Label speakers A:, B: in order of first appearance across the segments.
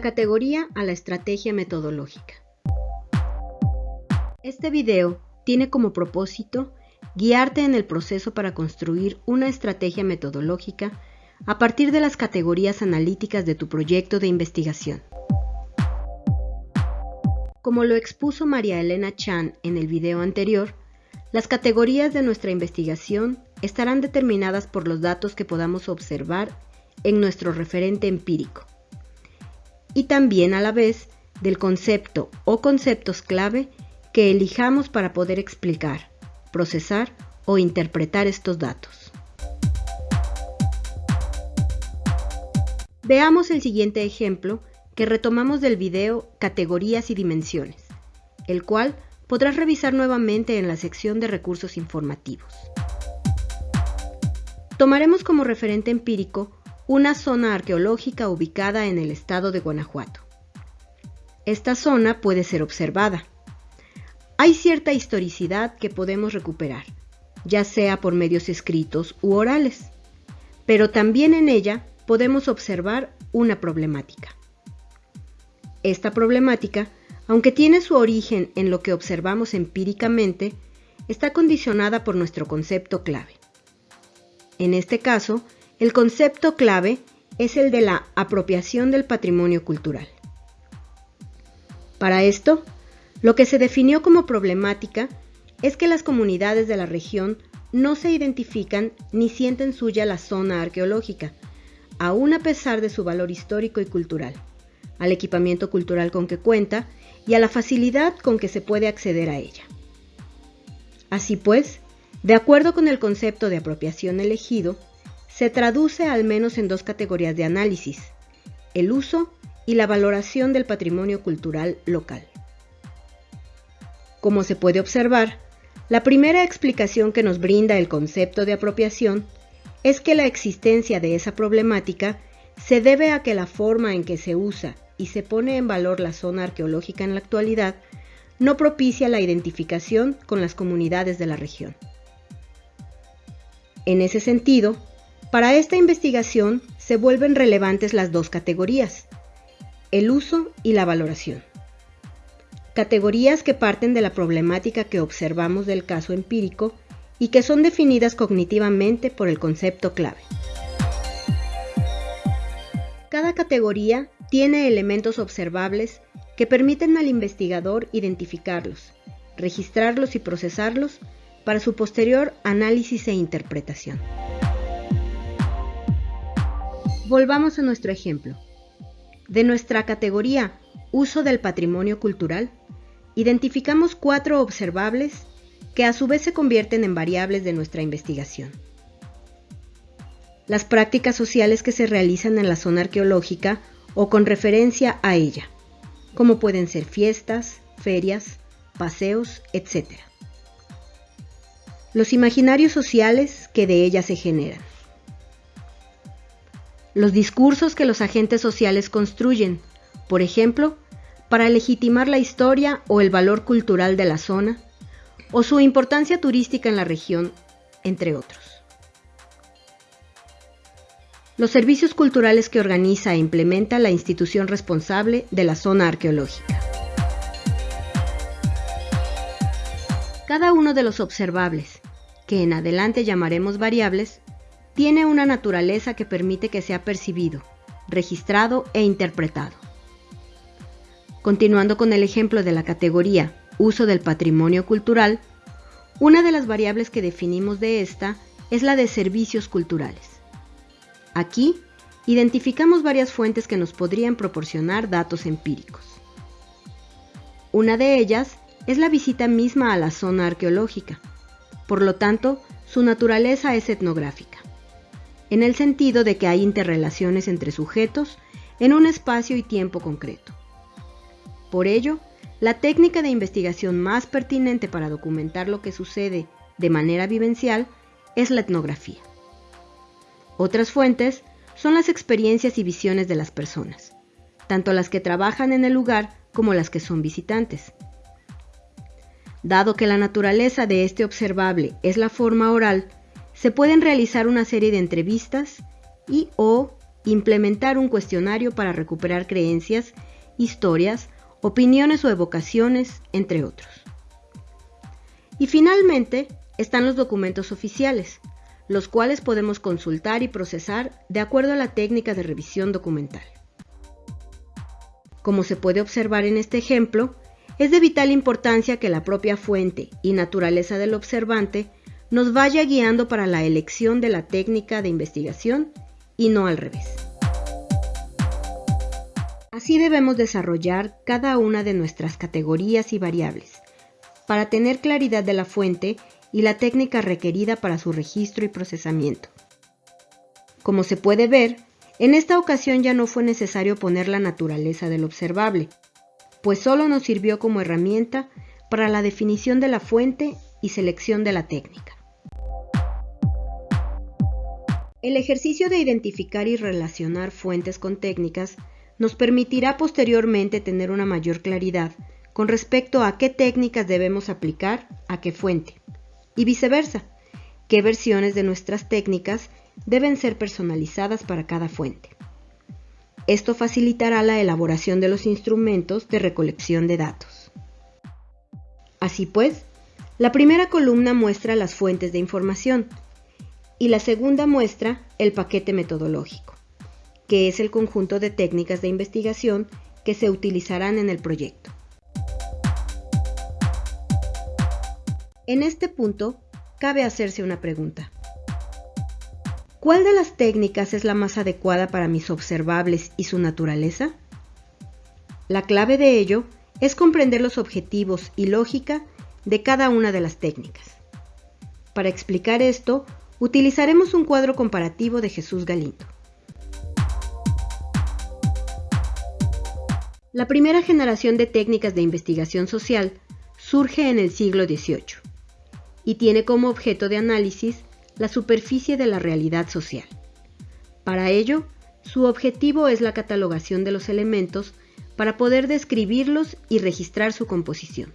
A: categoría a la estrategia metodológica. Este video tiene como propósito guiarte en el proceso para construir una estrategia metodológica a partir de las categorías analíticas de tu proyecto de investigación. Como lo expuso María Elena Chan en el video anterior, las categorías de nuestra investigación estarán determinadas por los datos que podamos observar en nuestro referente empírico y también a la vez del concepto o conceptos clave que elijamos para poder explicar, procesar o interpretar estos datos. Veamos el siguiente ejemplo que retomamos del video Categorías y Dimensiones, el cual podrás revisar nuevamente en la sección de recursos informativos. Tomaremos como referente empírico una zona arqueológica ubicada en el estado de Guanajuato. Esta zona puede ser observada. Hay cierta historicidad que podemos recuperar, ya sea por medios escritos u orales, pero también en ella podemos observar una problemática. Esta problemática, aunque tiene su origen en lo que observamos empíricamente, está condicionada por nuestro concepto clave. En este caso, el concepto clave es el de la apropiación del patrimonio cultural. Para esto, lo que se definió como problemática es que las comunidades de la región no se identifican ni sienten suya la zona arqueológica, aun a pesar de su valor histórico y cultural, al equipamiento cultural con que cuenta y a la facilidad con que se puede acceder a ella. Así pues, de acuerdo con el concepto de apropiación elegido, se traduce al menos en dos categorías de análisis, el uso y la valoración del patrimonio cultural local. Como se puede observar, la primera explicación que nos brinda el concepto de apropiación es que la existencia de esa problemática se debe a que la forma en que se usa y se pone en valor la zona arqueológica en la actualidad no propicia la identificación con las comunidades de la región. En ese sentido, para esta investigación se vuelven relevantes las dos categorías, el uso y la valoración. Categorías que parten de la problemática que observamos del caso empírico y que son definidas cognitivamente por el concepto clave. Cada categoría tiene elementos observables que permiten al investigador identificarlos, registrarlos y procesarlos para su posterior análisis e interpretación. Volvamos a nuestro ejemplo. De nuestra categoría Uso del patrimonio cultural, identificamos cuatro observables que a su vez se convierten en variables de nuestra investigación. Las prácticas sociales que se realizan en la zona arqueológica o con referencia a ella, como pueden ser fiestas, ferias, paseos, etc. Los imaginarios sociales que de ella se generan los discursos que los agentes sociales construyen, por ejemplo, para legitimar la historia o el valor cultural de la zona, o su importancia turística en la región, entre otros. Los servicios culturales que organiza e implementa la institución responsable de la zona arqueológica. Cada uno de los observables, que en adelante llamaremos variables, tiene una naturaleza que permite que sea percibido, registrado e interpretado. Continuando con el ejemplo de la categoría uso del patrimonio cultural, una de las variables que definimos de esta es la de servicios culturales. Aquí identificamos varias fuentes que nos podrían proporcionar datos empíricos. Una de ellas es la visita misma a la zona arqueológica, por lo tanto, su naturaleza es etnográfica en el sentido de que hay interrelaciones entre sujetos en un espacio y tiempo concreto. Por ello, la técnica de investigación más pertinente para documentar lo que sucede de manera vivencial es la etnografía. Otras fuentes son las experiencias y visiones de las personas, tanto las que trabajan en el lugar como las que son visitantes. Dado que la naturaleza de este observable es la forma oral, se pueden realizar una serie de entrevistas y o implementar un cuestionario para recuperar creencias, historias, opiniones o evocaciones, entre otros. Y finalmente están los documentos oficiales, los cuales podemos consultar y procesar de acuerdo a la técnica de revisión documental. Como se puede observar en este ejemplo, es de vital importancia que la propia fuente y naturaleza del observante nos vaya guiando para la elección de la técnica de investigación y no al revés. Así debemos desarrollar cada una de nuestras categorías y variables para tener claridad de la fuente y la técnica requerida para su registro y procesamiento. Como se puede ver, en esta ocasión ya no fue necesario poner la naturaleza del observable, pues solo nos sirvió como herramienta para la definición de la fuente y selección de la técnica. El ejercicio de identificar y relacionar fuentes con técnicas nos permitirá posteriormente tener una mayor claridad con respecto a qué técnicas debemos aplicar a qué fuente y viceversa, qué versiones de nuestras técnicas deben ser personalizadas para cada fuente. Esto facilitará la elaboración de los instrumentos de recolección de datos. Así pues, la primera columna muestra las fuentes de información y la segunda muestra el paquete metodológico, que es el conjunto de técnicas de investigación que se utilizarán en el proyecto. En este punto, cabe hacerse una pregunta. ¿Cuál de las técnicas es la más adecuada para mis observables y su naturaleza? La clave de ello es comprender los objetivos y lógica de cada una de las técnicas. Para explicar esto, utilizaremos un cuadro comparativo de Jesús Galindo. La primera generación de técnicas de investigación social surge en el siglo XVIII y tiene como objeto de análisis la superficie de la realidad social. Para ello, su objetivo es la catalogación de los elementos para poder describirlos y registrar su composición.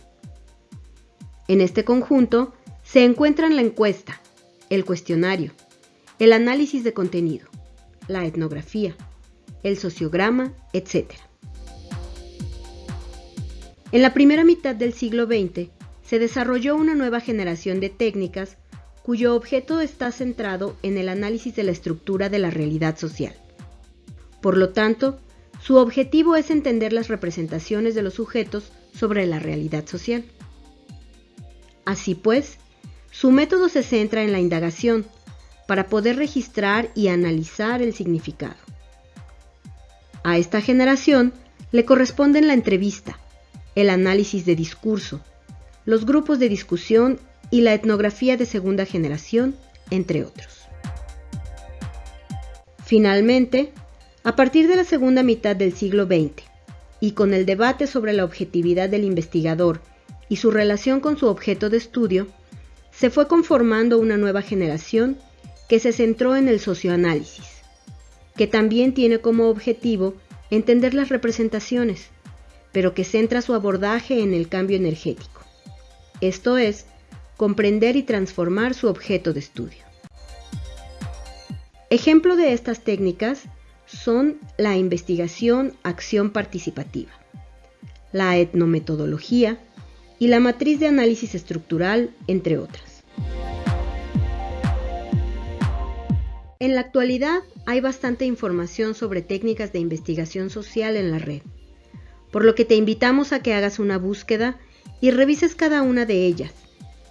A: En este conjunto se encuentran la encuesta, el cuestionario, el análisis de contenido, la etnografía, el sociograma, etc. En la primera mitad del siglo XX se desarrolló una nueva generación de técnicas cuyo objeto está centrado en el análisis de la estructura de la realidad social. Por lo tanto, su objetivo es entender las representaciones de los sujetos sobre la realidad social. Así pues, su método se centra en la indagación para poder registrar y analizar el significado. A esta generación le corresponden la entrevista, el análisis de discurso, los grupos de discusión y la etnografía de segunda generación, entre otros. Finalmente, a partir de la segunda mitad del siglo XX, y con el debate sobre la objetividad del investigador y su relación con su objeto de estudio, se fue conformando una nueva generación que se centró en el socioanálisis, que también tiene como objetivo entender las representaciones, pero que centra su abordaje en el cambio energético, esto es, comprender y transformar su objeto de estudio. Ejemplo de estas técnicas son la investigación acción participativa, la etnometodología y la matriz de análisis estructural, entre otras. En la actualidad hay bastante información sobre técnicas de investigación social en la red, por lo que te invitamos a que hagas una búsqueda y revises cada una de ellas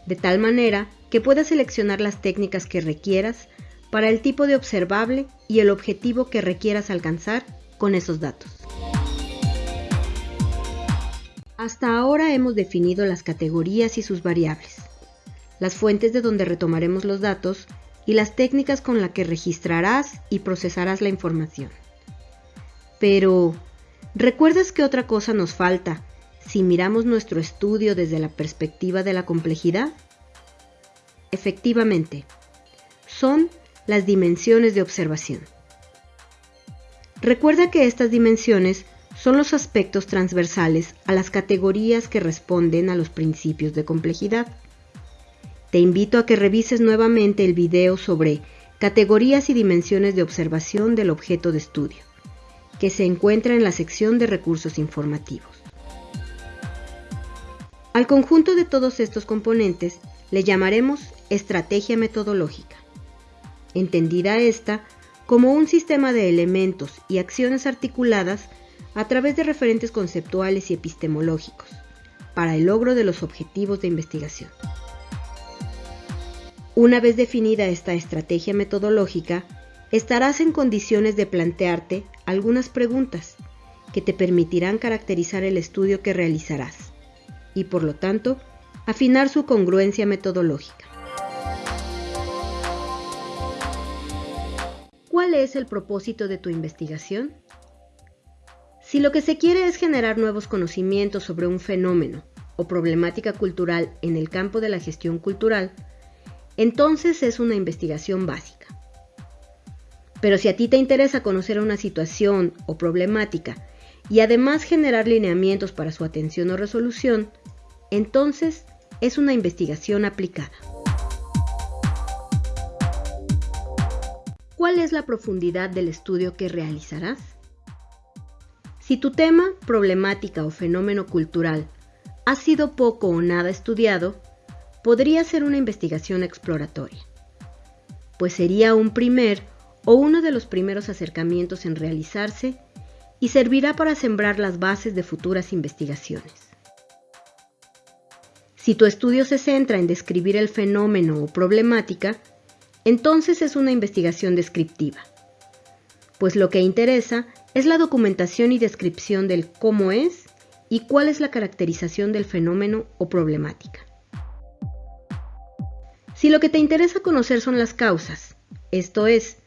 A: de tal manera que puedas seleccionar las técnicas que requieras para el tipo de observable y el objetivo que requieras alcanzar con esos datos. Hasta ahora hemos definido las categorías y sus variables, las fuentes de donde retomaremos los datos y las técnicas con las que registrarás y procesarás la información. Pero, ¿recuerdas que otra cosa nos falta si miramos nuestro estudio desde la perspectiva de la complejidad? Efectivamente, son las dimensiones de observación. Recuerda que estas dimensiones son los aspectos transversales a las categorías que responden a los principios de complejidad. Te invito a que revises nuevamente el video sobre categorías y dimensiones de observación del objeto de estudio, que se encuentra en la sección de recursos informativos. Al conjunto de todos estos componentes le llamaremos estrategia metodológica, entendida esta como un sistema de elementos y acciones articuladas a través de referentes conceptuales y epistemológicos para el logro de los objetivos de investigación. Una vez definida esta estrategia metodológica, estarás en condiciones de plantearte algunas preguntas que te permitirán caracterizar el estudio que realizarás y por lo tanto afinar su congruencia metodológica. ¿Cuál es el propósito de tu investigación? Si lo que se quiere es generar nuevos conocimientos sobre un fenómeno o problemática cultural en el campo de la gestión cultural, entonces es una investigación básica. Pero si a ti te interesa conocer una situación o problemática y además generar lineamientos para su atención o resolución, entonces es una investigación aplicada. ¿Cuál es la profundidad del estudio que realizarás? Si tu tema, problemática o fenómeno cultural ha sido poco o nada estudiado, podría ser una investigación exploratoria, pues sería un primer o uno de los primeros acercamientos en realizarse y servirá para sembrar las bases de futuras investigaciones. Si tu estudio se centra en describir el fenómeno o problemática, entonces es una investigación descriptiva, pues lo que interesa es la documentación y descripción del cómo es y cuál es la caracterización del fenómeno o problemática. Si lo que te interesa conocer son las causas, esto es,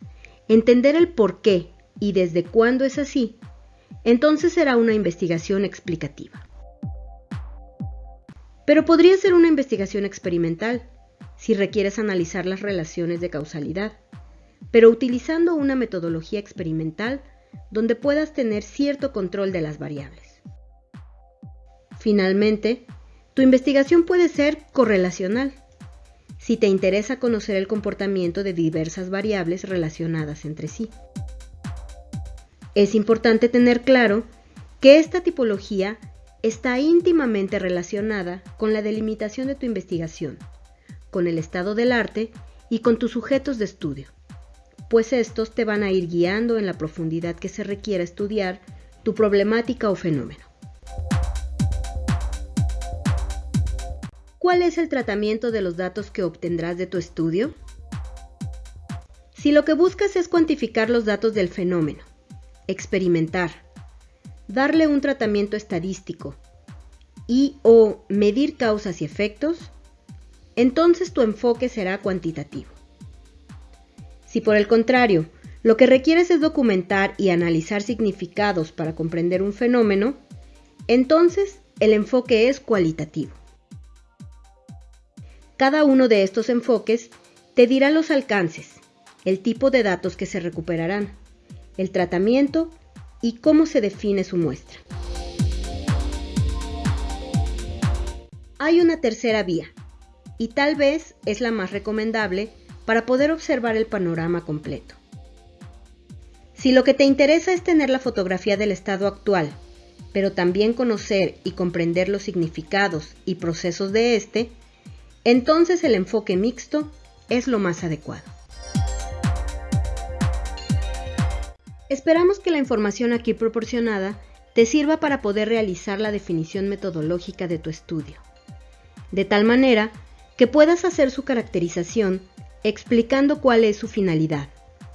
A: entender el por qué y desde cuándo es así, entonces será una investigación explicativa. Pero podría ser una investigación experimental, si requieres analizar las relaciones de causalidad, pero utilizando una metodología experimental donde puedas tener cierto control de las variables. Finalmente, tu investigación puede ser correlacional, si te interesa conocer el comportamiento de diversas variables relacionadas entre sí. Es importante tener claro que esta tipología está íntimamente relacionada con la delimitación de tu investigación, con el estado del arte y con tus sujetos de estudio, pues estos te van a ir guiando en la profundidad que se requiera estudiar tu problemática o fenómeno. ¿Cuál es el tratamiento de los datos que obtendrás de tu estudio? Si lo que buscas es cuantificar los datos del fenómeno, experimentar, darle un tratamiento estadístico y o medir causas y efectos, entonces tu enfoque será cuantitativo. Si por el contrario, lo que requieres es documentar y analizar significados para comprender un fenómeno, entonces el enfoque es cualitativo. Cada uno de estos enfoques te dirá los alcances, el tipo de datos que se recuperarán, el tratamiento y cómo se define su muestra. Hay una tercera vía, y tal vez es la más recomendable para poder observar el panorama completo. Si lo que te interesa es tener la fotografía del estado actual, pero también conocer y comprender los significados y procesos de este, entonces el enfoque mixto es lo más adecuado. Esperamos que la información aquí proporcionada te sirva para poder realizar la definición metodológica de tu estudio, de tal manera que puedas hacer su caracterización explicando cuál es su finalidad,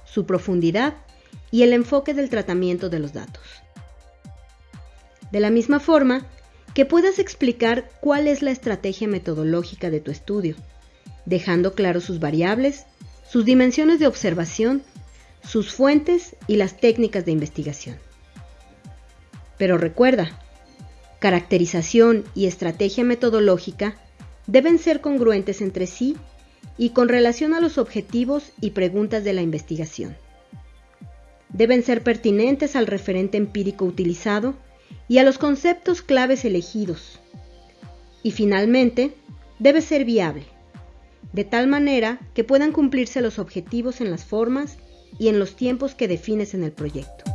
A: su profundidad y el enfoque del tratamiento de los datos. De la misma forma, que puedas explicar cuál es la estrategia metodológica de tu estudio, dejando claro sus variables, sus dimensiones de observación, sus fuentes y las técnicas de investigación. Pero recuerda, caracterización y estrategia metodológica deben ser congruentes entre sí y con relación a los objetivos y preguntas de la investigación. Deben ser pertinentes al referente empírico utilizado y a los conceptos claves elegidos. Y finalmente, debe ser viable, de tal manera que puedan cumplirse los objetivos en las formas y en los tiempos que defines en el proyecto.